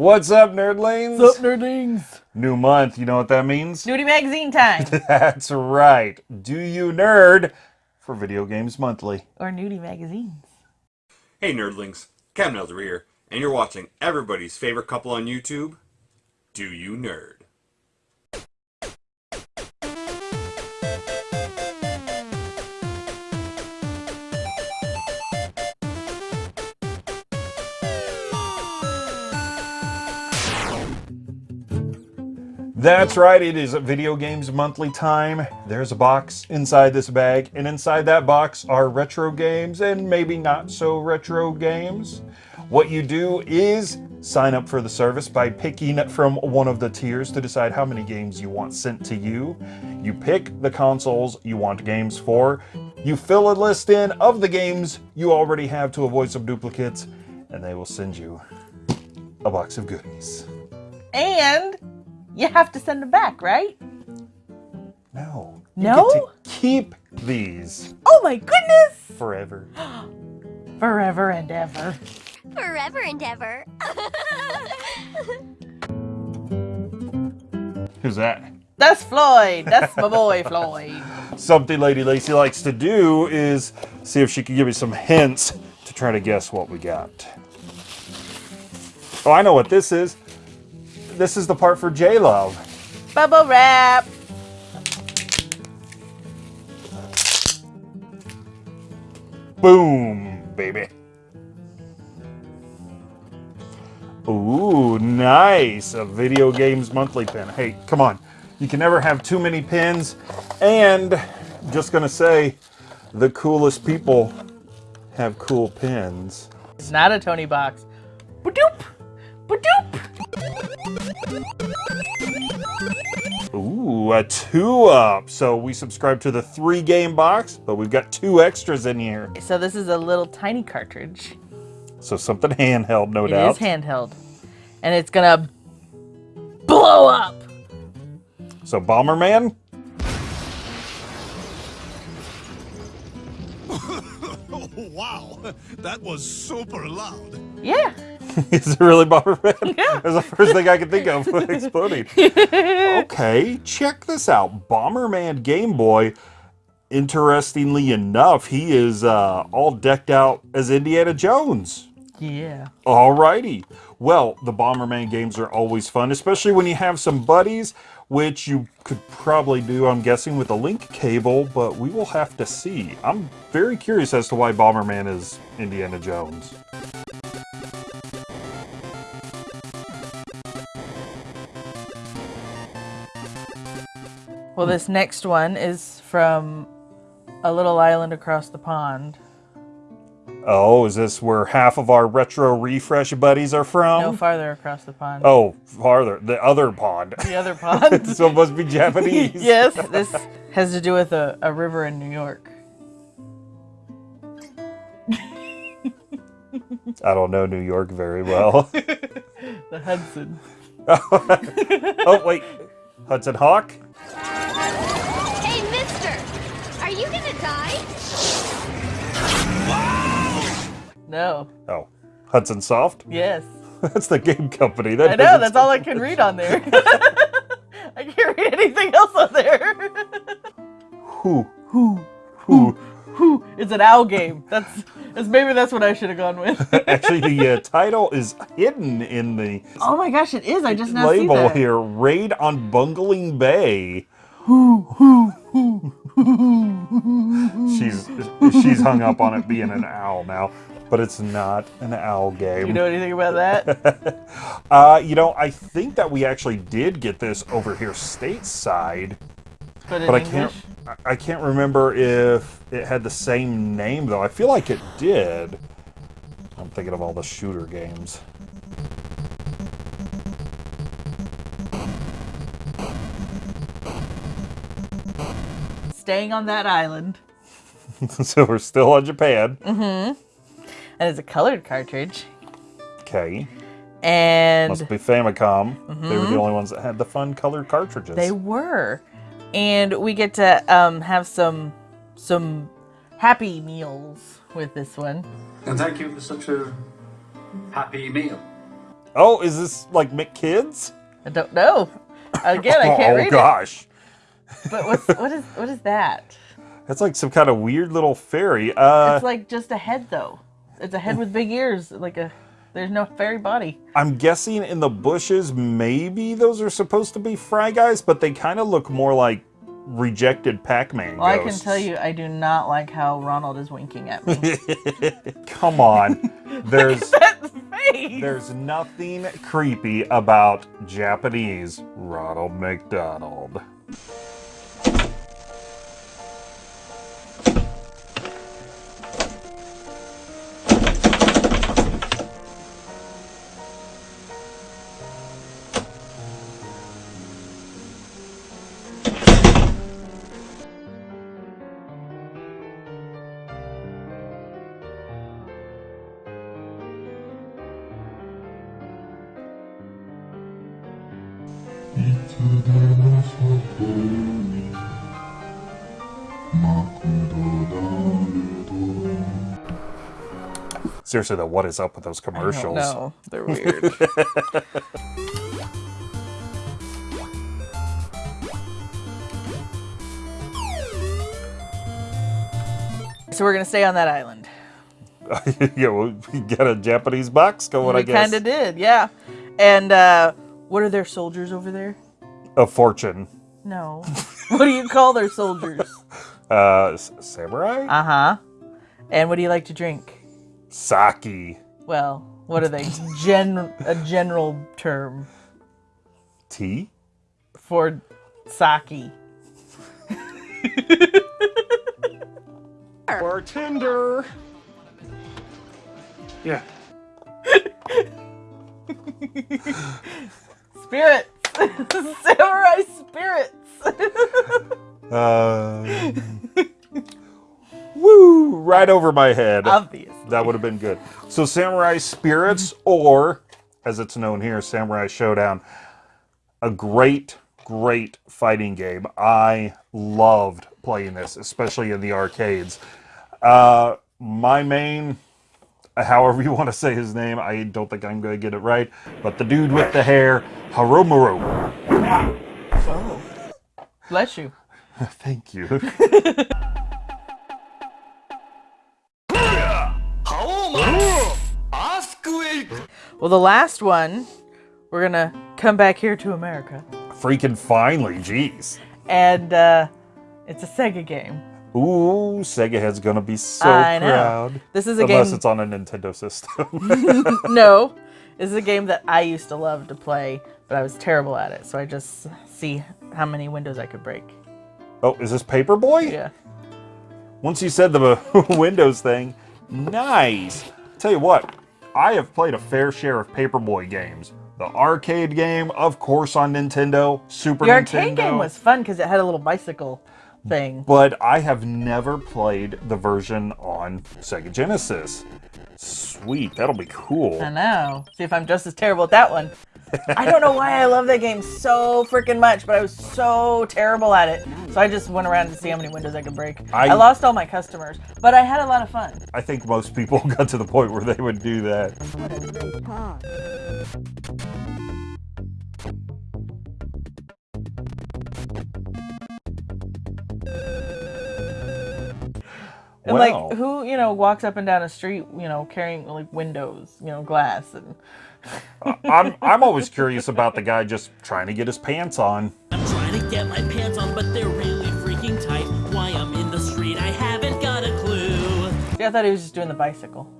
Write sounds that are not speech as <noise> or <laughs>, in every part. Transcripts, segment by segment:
What's up, nerdlings? What's up, nerdlings? New month, you know what that means? Nudie magazine time. <laughs> That's right. Do you nerd for Video Games Monthly? or nudie magazines. Hey nerdlings, Cam Nelder here, and you're watching everybody's favorite couple on YouTube, Do You Nerd? That's right, it is Video Games Monthly time. There's a box inside this bag, and inside that box are retro games and maybe not so retro games. What you do is sign up for the service by picking from one of the tiers to decide how many games you want sent to you. You pick the consoles you want games for. You fill a list in of the games you already have to avoid some duplicates, and they will send you a box of goodies. And you have to send them back, right? No. You No? get to keep these Oh my goodness! forever. <gasps> Forever and ever. Forever and ever. <laughs> Who's that? That's Floyd. That's my boy, <laughs> Floyd. Something Lady Lacey likes to do is see if she can give me some hints to try to guess what we got. Oh, I know what this is. This is the part for J Love. Bubble wrap. Boom, baby. Ooh, nice. A video games monthly pin. Hey, come on. You can never have too many pins. And just gonna say, the coolest people have cool pins. It's not a Tony box. Badoop. Badoop. Ooh, a two up. So we subscribe to the three game box, but we've got two extras in here. So this is a little tiny cartridge. So something handheld, no It is doubt. It is handheld. And it's gonna blow up. so Bomberman? Oh, <laughs> wow. That was super loud. Yeah. <laughs> Is it really Bomberman? <laughs> Yeah. That's the first thing I could think of exploding. <laughs> okay, check this out. Bomberman Game Boy. Interestingly enough, he is uh, all decked out as Indiana Jones. Yeah. Alrighty. Well, the Bomberman games are always fun, especially when you have some buddies, which you could probably do, I'm guessing, with a link cable, but we will have to see. I'm very curious as to why Bomberman is Indiana Jones. Well, this next one is from a little island across the pond. Oh, is this where half of our retro refresh buddies are from? No farther across the pond. oh, farther. The other pond. The other <laughs> pond. so it must be Japanese. <laughs> yes, this has to do with a, a river in New York. <laughs> I don't know New York very well. The Hudson. oh, wait. Hudson Hawk? No. Oh, Hudson Soft? Yes. <laughs> That's the game company. That I know, that's all I can read on there. <laughs> I can't read anything else on there. <laughs> Who? Who? Who? Whew, it's an owl game. That's, that's maybe that's what I should have gone with. Actually, the uh, title is hidden in the oh my gosh, it is. I just now see label here. Raid on Bungling Bay. she's she's hung up on it being an owl now, but it's not an owl game. You know anything about that? <laughs> uh, you know, I think that we actually did get this over here stateside. But but I can't I- I can't remember if it had the same name though. I feel like it did. I'm thinking of all the shooter games. Staying on that island. <laughs> so we're still on Japan. And it's a colored cartridge. Okay. And Must be Famicom. They were the only ones that had the fun colored cartridges. They were. And we get to um, have some some happy meals with this one. And thank you for such a happy meal. Oh, is this like McKids? I don't know. Again, I <laughs> can't oh read it. gosh. But what's what is what is that? That's like some kind of weird little fairy. Uh, It's like just a head though. It's a head with big ears, like a. There's no fairy body. I'm guessing in the bushes, maybe those are supposed to be Fry Guys, but they kind of look more like rejected Pac-Man Well, I can tell you, I do not like how Ronald is winking at me. <laughs> Come on. <laughs> There's there's nothing creepy about Japanese Ronald McDonald. Seriously though, what is up with those commercials? No, they're weird. <laughs> so we're gonna stay on that island. <laughs> yeah, well, we got a Japanese box going, I we guess. kind of did, yeah. And uh, what are their soldiers over there? A fortune. No. <laughs> what do you call their soldiers? <laughs> Uh, samurai? Uh huh. And what do you like to drink? Saki. Well, what are they? Gen a general term Tea? for sake. <laughs> Bartender. Yeah. Spirits. <laughs> Samurai spirits. Uh, woo! Right over my head. Obvious. That would have been good. So, Samurai Spirits, or as it's known here, Samurai Shodown, a great, great fighting game. I loved playing this, especially in the arcades. Uh, my main, <laughs> however you want to say his name, I don't think I'm going to get it right, but the dude with the hair, Harumaru. Oh. Bless you. <laughs> Thank you. <laughs> Well, the last one, we're gonna come back here to America, Freaking finally, jeez. and uh, it's a Sega game. Ooh, Sega Head's gonna be so I know. proud. This is a game Unless game- it's on a Nintendo system. <laughs> <laughs> no, this is a game that I used to love to play, but I was terrible at it. So I just see how many windows I could break. oh, is this Paperboy? Yeah. Once you said the <laughs> Windows thing, nice. Tell you what, I have played a fair share of Paperboy games. The arcade game, of course, on Nintendo, Super The Nintendo. arcade game was fun because it had a little bicycle thing. But I have never played the version on Sega Genesis. Sweet, that'll be cool. I know. See if I'm just as terrible at that one. I don't know why I love that game so freaking much, but I was so terrible at it. So I just went around to see how many windows I could break. I, I- lost all my customers, but I had a lot of fun. I think most people <laughs> got to the point where they would do that. And Wow. like who, you know, walks up and down a street, you know, carrying like windows, you know, glass and I'm I'm always curious about the guy just trying to get his pants on. I'm trying to get my pants on, but they're really freaking tight. Why I'm in the street, I haven't got a clue. Yeah, I thought he was just doing the bicycle.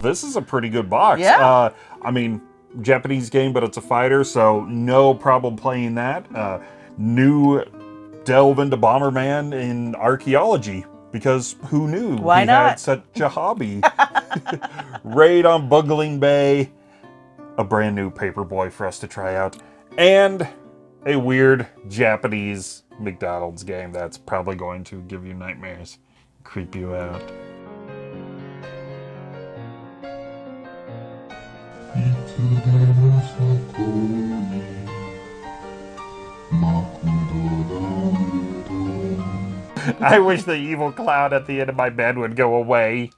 This is a pretty good box. Yeah. Uh, I mean, Japanese game, but it's a fighter, so no problem playing that. Uh, new delve into Bomberman in archaeology because who knew Why he not? had such a hobby? <laughs> Raid on Bungling Bay, a brand new Paperboy for us to try out, and a weird Japanese McDonald's game that's probably going to give you nightmares, creep you out. I wish the evil clown at the end of my bed would go away.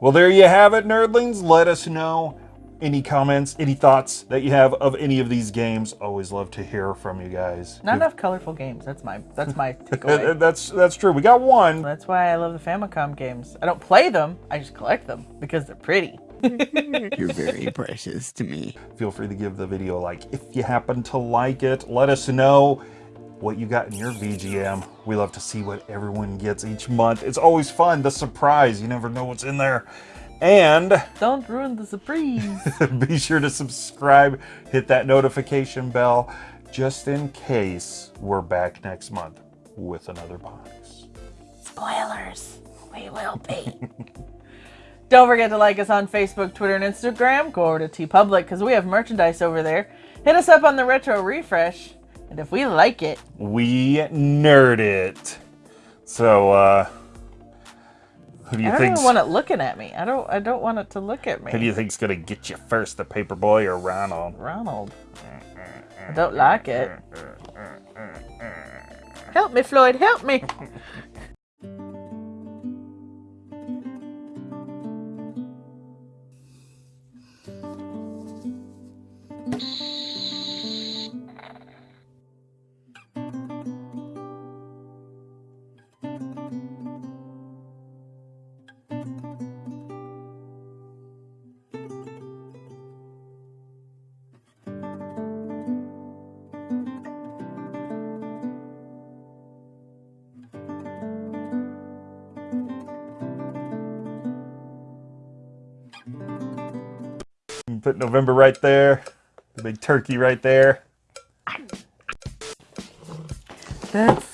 Well, there you have it, nerdlings. Let us know any comments, any thoughts that you have of any of these games. Always love to hear from you guys. Not enough colorful games. That's my that's my <laughs> takeaway. That's that's true. We got one. That's why I love the Famicom games. I don't play them. I just collect them because they're pretty. <laughs> You're very <laughs> precious to me. Feel free to give the video a like if you happen to like it. Let us know what you got in your VGM. We love to see what everyone gets each month. It's always fun, the surprise. You never know what's in there. And Don't ruin the surprise. <laughs> be sure to subscribe, hit that notification bell, just in case we're back next month with another box. Spoilers. We will be. <laughs> Don't forget to like us on Facebook, Twitter, and Instagram. Go over to TeePublic because we have merchandise over there. Hit us up on the Retro Refresh. And if we like it, We nerd it. So, uh, who do you I don't even want it looking at me. I don't. I don't want it to look at me. who do you think's gonna get you first, the Paperboy or Ronald? Ronald. I don't like it. <laughs> Help me, Floyd. Help me. <laughs> Put November right there. The big turkey right there. That's.